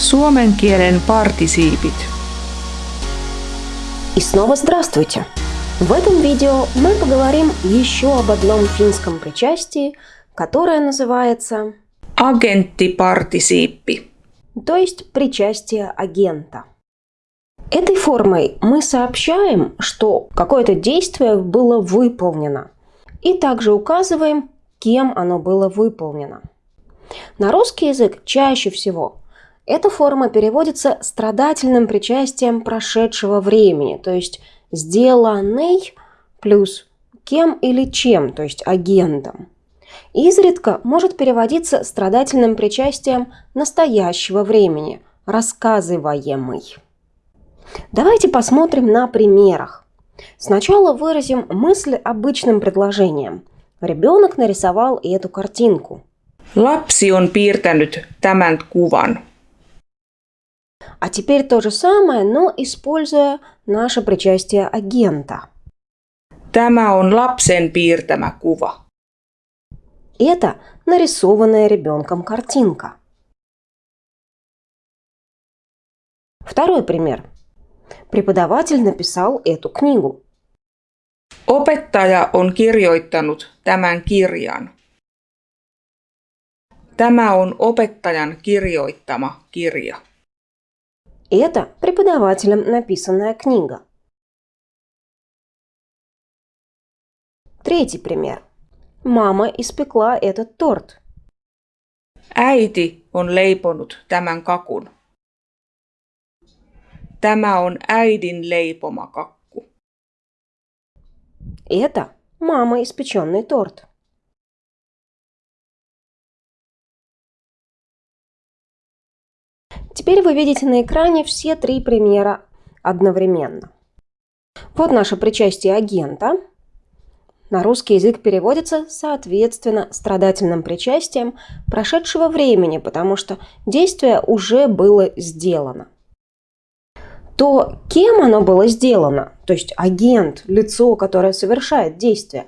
Suomen kielen partisiipit. И снова здравствуйте! В этом видео мы поговорим еще об одном финском причастии, которое называется Agenttipartisiippi. то есть причастие агента. Этой формой мы сообщаем, что какое-то действие было выполнено, и также указываем, кем оно было выполнено. На русский язык чаще всего эта форма переводится страдательным причастием прошедшего времени, то есть сделанный плюс кем или чем, то есть агентом. Изредка может переводиться страдательным причастием настоящего времени, рассказываемый. Давайте посмотрим на примерах. Сначала выразим мысль обычным предложением. Ребенок нарисовал эту картинку. Lapsi on piirtänyt tämän kuvan. А теперь то же самое, но используя наше причастие агента. Tämä on lapsen piirtämä kuva. Это нарисованная ребенком картинка. Второй пример. Преподаватель написал эту книгу. Opettaja on kirjoittanut tämän kirjan. Tämä on opettajan kirjoittama kirja. Это преподавателем написанная книга. Третий пример. Мама испекла этот торт. Äiti on leiponut tämän kakun. Tämä on äidin leipoma kakku. Это мама испеченный торт. Теперь вы видите на экране все три примера одновременно. Вот наше причастие агента. На русский язык переводится соответственно страдательным причастием прошедшего времени, потому что действие уже было сделано. То, кем оно было сделано, то есть агент, лицо, которое совершает действие,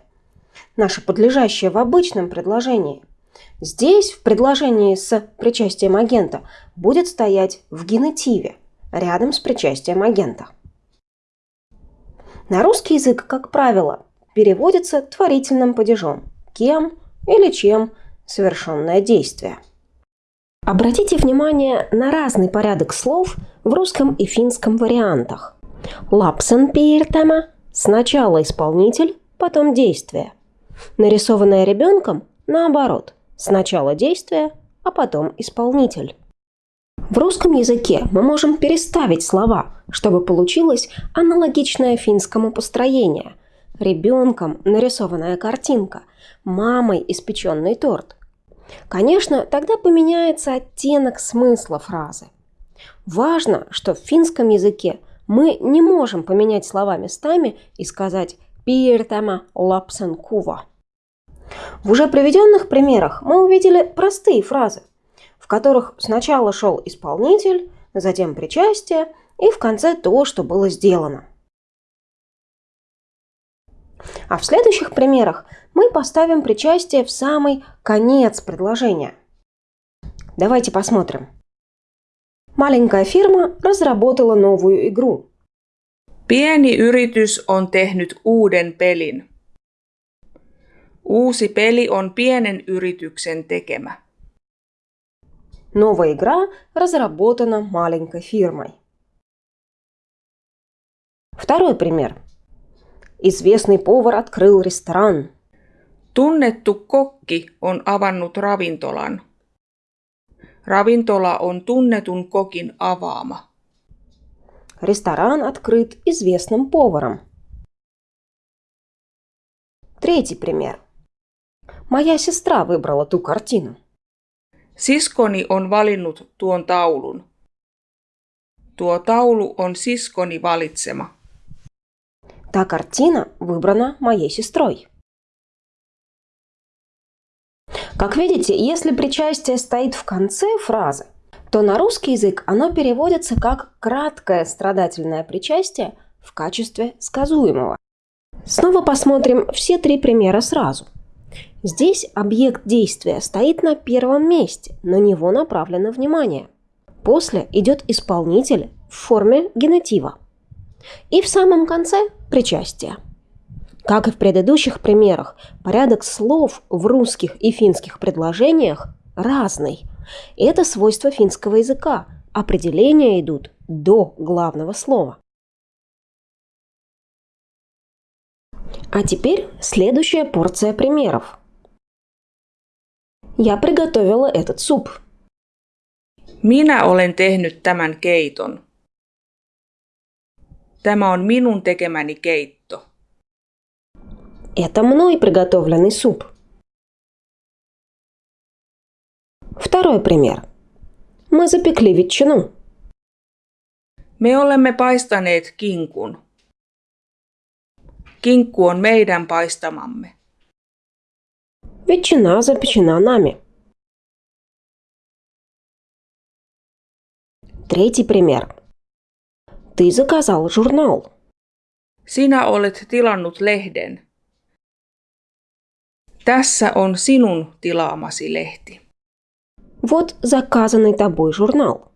наше подлежащее в обычном предложении, здесь в предложении с причастием агента будет стоять в генетиве, рядом с причастием агента. На русский язык, как правило, переводится творительным падежом «кем» или «чем» совершенное действие. Обратите внимание на разный порядок слов в русском и финском вариантах. Лапсен пииртема – сначала исполнитель, потом действие. Нарисованное ребенком – наоборот, сначала действие, а потом исполнитель. В русском языке мы можем переставить слова, чтобы получилось аналогичное финскому построение. Ребенком нарисованная картинка, мамой испеченный торт. Конечно, тогда поменяется оттенок смысла фразы. Важно, что в финском языке мы не можем поменять слова местами и сказать «пиертама лапсен кува». В уже приведенных примерах мы увидели простые фразы, в которых сначала шел исполнитель, затем причастие и в конце то, что было сделано. А в следующих примерах мы поставим причастие в самый конец предложения. Давайте посмотрим. Маленькая фирма разработала новую игру. Pieni yritys on tehnyt uuden pelin. Uusi peli on pienen yrityksen tekemä. Новая игра разработана маленькой фирмой. Второй пример. Известный повар открыл ресторан. Tunnettu kokki on avannut ravintolan. Ravintola on tunnetun kokin avaama. Ресторан открыт известным поваром. Третий пример. Моя сестра выбрала ту картину. Siskoni on valinnut tuon taulun. Tuo taulu on siskoni valitsema. Та картина выбрана моей сестрой. Как видите, если причастие стоит в конце фразы, то на русский язык оно переводится как краткое страдательное причастие в качестве сказуемого. Снова посмотрим все три примера сразу. Здесь объект действия стоит на первом месте, на него направлено внимание. После идет исполнитель в форме генетива. И в самом конце причастие. Как и в предыдущих примерах, порядок слов в русских и финских предложениях разный. Это свойство финского языка. Определения идут до главного слова. А теперь следующая порция примеров. Я приготовила этот суп. Minä olen tehnyt tämän keiton. Tämä on minun tekemäni keitto. Это мной приготовленный суп. Второй пример. Мы запекли ветчину. Me olemme paistaneet kinkun. Kinkku on meidän paistamamme. Ветчина запечена нами. Третий пример. Ты заказал журнал. Sinä olet tilannut lehden. Tässä on sinun tilaamasi lehti. Вот заказанный тобой журнал.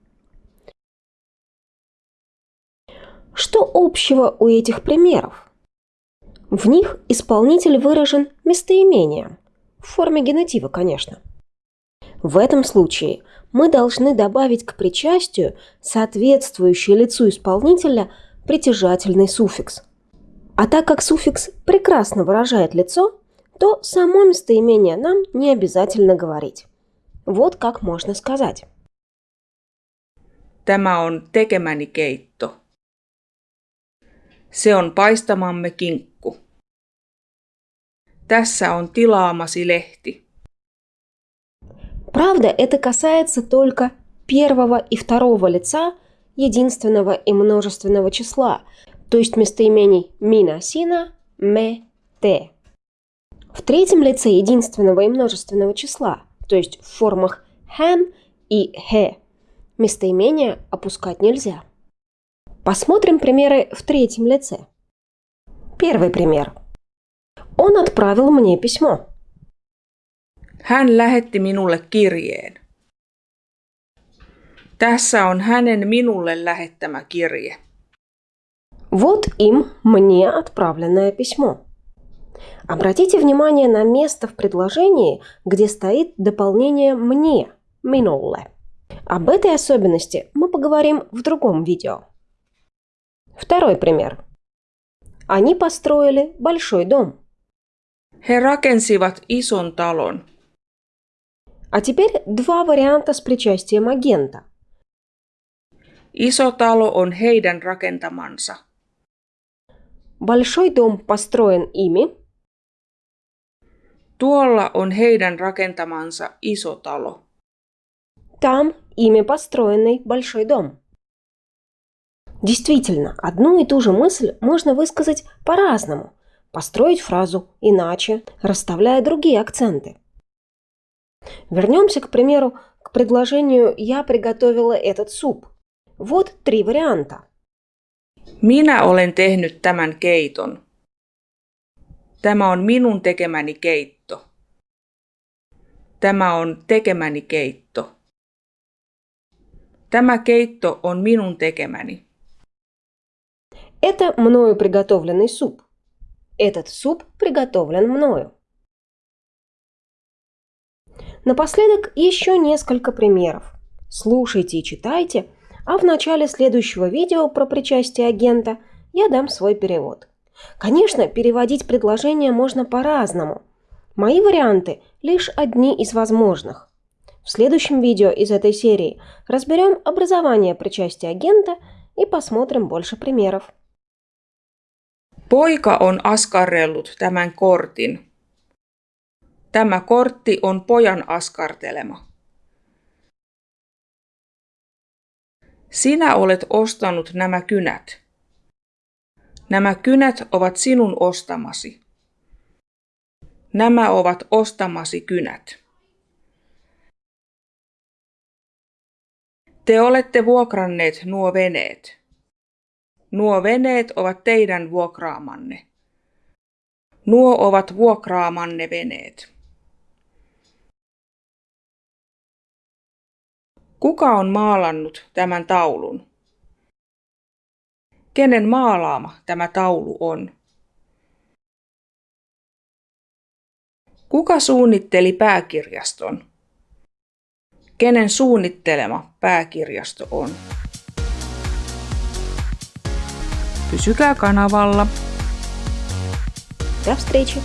Что общего у этих примеров? В них исполнитель выражен местоимением, в форме генетива, конечно. В этом случае мы должны добавить к причастию соответствующий лицу исполнителя притяжательный суффикс. А так как суффикс прекрасно выражает лицо, то само местоимение нам не обязательно говорить. Вот как можно сказать. Tämä on tekemäni keitto. Se on paistamamme kinkku. Tässä on tilaamasi lehti. Правда, это касается только первого и второго лица единственного и множественного числа, то есть местоимений мина, сина, ме, те. В третьем лице единственного и множественного числа, то есть в формах хэн и хэ, местоимения опускать нельзя. Посмотрим примеры в третьем лице. Первый пример. Он отправил мне письмо. Hän lähetti minulle kirjeen. Tässä on hänen minulle lähettämä kirje. Вот им мне отправленное письмо. Обратите внимание на место в предложении, где стоит дополнение «мне» – «minulle». Об этой особенности мы поговорим в другом видео. Второй пример. Они построили большой дом. He rakensivat ison talon. А теперь два варианта с причастием агента. Iso talo on heidän rakentamansa. Большой дом построен ими. Tuolla on heidän rakentamansa iso talo. Там ими построенный большой дом. Действительно, одну и ту же мысль можно высказать по-разному, построить фразу иначе, расставляя другие акценты. Вернемся, к примеру, к предложению «я приготовила этот суп». Вот три варианта. Minä olen tehnyt tämän keiton. Tämä on minun tekemäni keitto. Tämä on tekemäni keitto. Tämä keitto on minun tekemäni. Это мною приготовленный суп. Этот суп приготовлен мною. Напоследок еще несколько примеров. Слушайте и читайте, а в начале следующего видео про причастие агента я дам свой перевод. Конечно, переводить предложения можно по-разному. Мои варианты лишь одни из возможных. В следующем видео из этой серии разберем образование причастия агента и посмотрим больше примеров. Poika on askarrellut tämän kortin. Tämä kortti on pojan askartelema. Sinä olet ostanut nämä kynät. Nämä kynät ovat sinun ostamasi. Nämä ovat ostamasi kynät. Te olette vuokranneet nuo veneet. Nuo veneet ovat teidän vuokraamanne. Nuo ovat vuokraamanne veneet. Kuka on maalannut tämän taulun? Kenen maalaama tämä taulu on? Kuka suunnitteli pääkirjaston? Kenen suunnittelema pääkirjasto on? Pysykää kanavalla. До встречи!